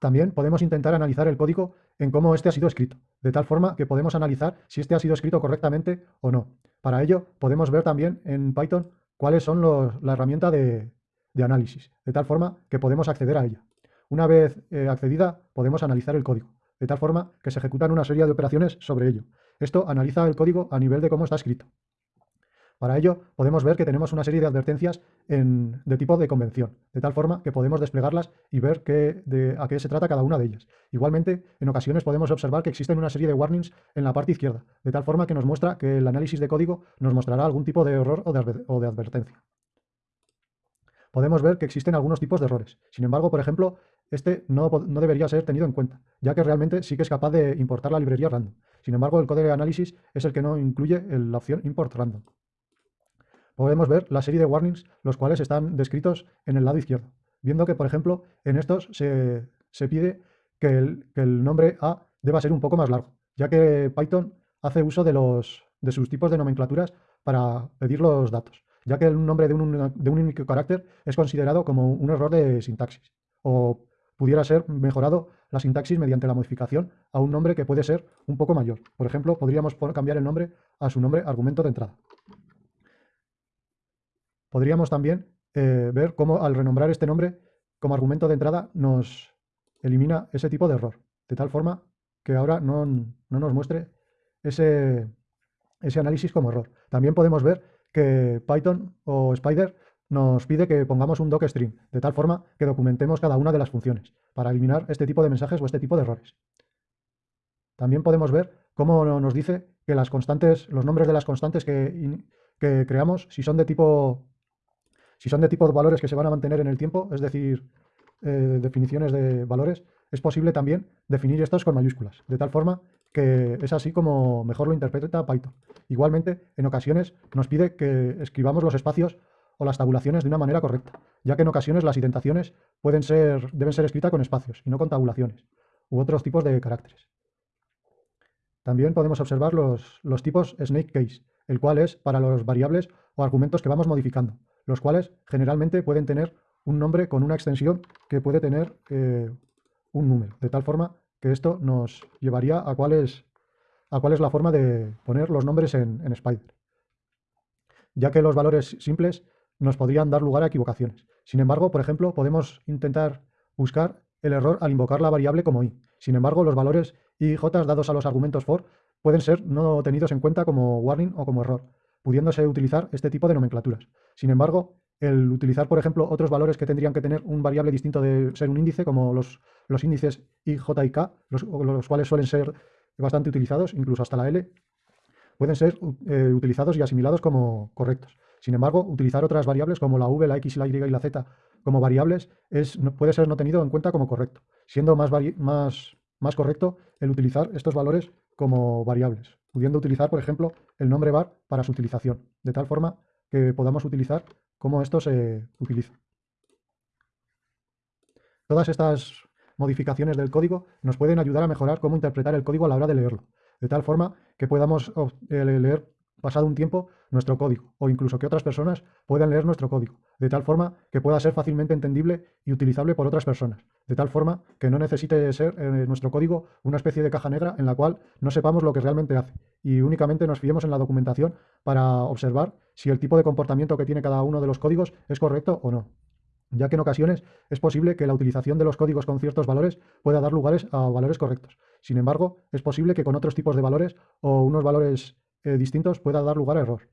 También podemos intentar analizar el código en cómo este ha sido escrito, de tal forma que podemos analizar si este ha sido escrito correctamente o no. Para ello, podemos ver también en Python cuáles son la herramienta de, análisis, de tal forma que podemos acceder a ella. Una vez eh, accedida, podemos analizar el código, de tal forma que se ejecutan una serie de operaciones sobre ello. Esto analiza el código a nivel de cómo está escrito. Para ello, podemos ver que tenemos una serie de advertencias de tipo de convención, de tal forma que podemos desplegarlas y ver a qué se trata cada una de ellas. Igualmente, en ocasiones podemos observar que existen una serie de warnings en la parte izquierda, de tal forma que nos muestra que el análisis de código nos mostrará algún tipo de error o de, advertencia. Podemos ver que existen algunos tipos de errores. Sin embargo, por ejemplo, este no, debería ser tenido en cuenta, ya que realmente sí que es capaz de importar la librería random. Sin embargo, el código de análisis es el que no incluye la opción import random podemos ver la serie de warnings, los cuales están descritos en el lado izquierdo. Viendo que, por ejemplo, en estos se, pide que el, nombre A deba ser un poco más largo, ya que Python hace uso de, los, de sus tipos de nomenclaturas para pedir los datos, ya que el nombre de un único carácter es considerado como un error de sintaxis, o pudiera ser mejorado la sintaxis mediante la modificación a un nombre que puede ser un poco mayor. Por ejemplo, podríamos cambiar el nombre a su nombre argumento de entrada. Podríamos también eh, ver cómo al renombrar este nombre como argumento de entrada nos elimina ese tipo de error, de tal forma que ahora no, nos muestre ese, ese análisis como error. También podemos ver que Python o Spider nos pide que pongamos un docstring, de tal forma que documentemos cada una de las funciones, para eliminar este tipo de mensajes o este tipo de errores. También podemos ver cómo nos dice que las constantes, los nombres de las constantes que creamos, si son de tipo si son de tipo de valores que se van a mantener en el tiempo, es decir, eh, definiciones de valores, es posible también definir estos con mayúsculas, de tal forma que es así como mejor lo interpreta Python. Igualmente, en ocasiones nos pide que escribamos los espacios o las tabulaciones de una manera correcta, ya que en ocasiones las indentaciones pueden ser, deben ser escritas con espacios y no con tabulaciones u otros tipos de caracteres. También podemos observar los, los tipos snake case, el cual es para los variables o argumentos que vamos modificando los cuales generalmente pueden tener un nombre con una extensión que puede tener eh, un número, de tal forma que esto nos llevaría a cuál es, a cuál es la forma de poner los nombres en, en Spider, ya que los valores simples nos podrían dar lugar a equivocaciones. Sin embargo, por ejemplo, podemos intentar buscar el error al invocar la variable como i. Sin embargo, los valores i y j dados a los argumentos for pueden ser no tenidos en cuenta como warning o como error, pudiéndose utilizar este tipo de nomenclaturas. Sin embargo, el utilizar, por ejemplo, otros valores que tendrían que tener un variable distinto de ser un índice, como los, los índices i, j y k, los, cuales suelen ser bastante utilizados, incluso hasta la L, pueden ser eh, utilizados y asimilados como correctos. Sin embargo, utilizar otras variables como la v, la x, la y y la z como variables es, puede ser no tenido en cuenta como correcto, siendo más, más, más correcto el utilizar estos valores como variables pudiendo utilizar, por ejemplo, el nombre var para su utilización, de tal forma que podamos utilizar cómo esto se utiliza. Todas estas modificaciones del código nos pueden ayudar a mejorar cómo interpretar el código a la hora de leerlo, de tal forma que podamos eh, leer pasado un tiempo nuestro código o incluso que otras personas puedan leer nuestro código, de tal forma que pueda ser fácilmente entendible y utilizable por otras personas, de tal forma que no necesite ser eh, nuestro código una especie de caja negra en la cual no sepamos lo que realmente hace y únicamente nos fiemos en la documentación para observar si el tipo de comportamiento que tiene cada uno de los códigos es correcto o no ya que en ocasiones es posible que la utilización de los códigos con ciertos valores pueda dar lugares a valores correctos. Sin embargo, es posible que con otros tipos de valores o unos valores eh, distintos pueda dar lugar a error.